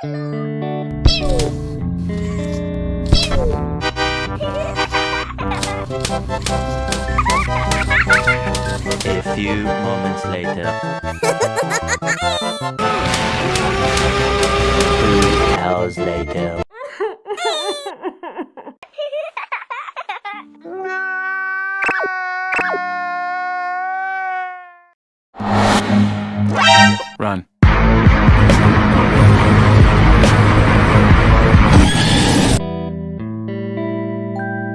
A few moments later. Two hours later. Run.